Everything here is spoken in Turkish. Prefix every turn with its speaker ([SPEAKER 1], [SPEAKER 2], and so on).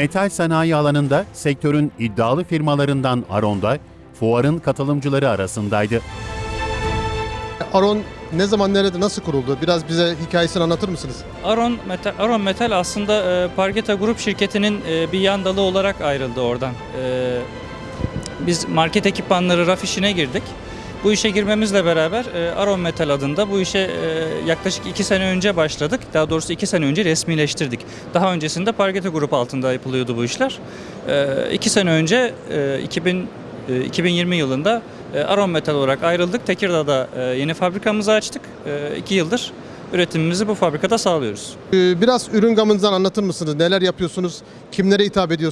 [SPEAKER 1] Metal sanayi alanında sektörün iddialı firmalarından Aron'da fuarın katılımcıları arasındaydı.
[SPEAKER 2] Aron ne zaman nerede nasıl kuruldu? Biraz bize hikayesini anlatır mısınız?
[SPEAKER 3] Aron Metal, Aron Metal aslında e, Pargeta Grup şirketinin e, bir yan dalı olarak ayrıldı oradan. E, biz market ekipmanları raf işine girdik. Bu işe girmemizle beraber e, Aron Metal adında bu işe e, yaklaşık 2 sene önce başladık. Daha doğrusu 2 sene önce resmileştirdik. Daha öncesinde Pargeta Grup altında yapılıyordu bu işler. 2 sene önce e, 2000 e, 2020 yılında e, Aron Metal olarak ayrıldık. Tekirdağ'da e, yeni fabrikamızı açtık. 2 yıldır üretimimizi bu fabrikada sağlıyoruz.
[SPEAKER 2] Ee, Biraz ürün gamınızdan anlatır mısınız? Neler yapıyorsunuz? Kimlere hitap ediyorsunuz?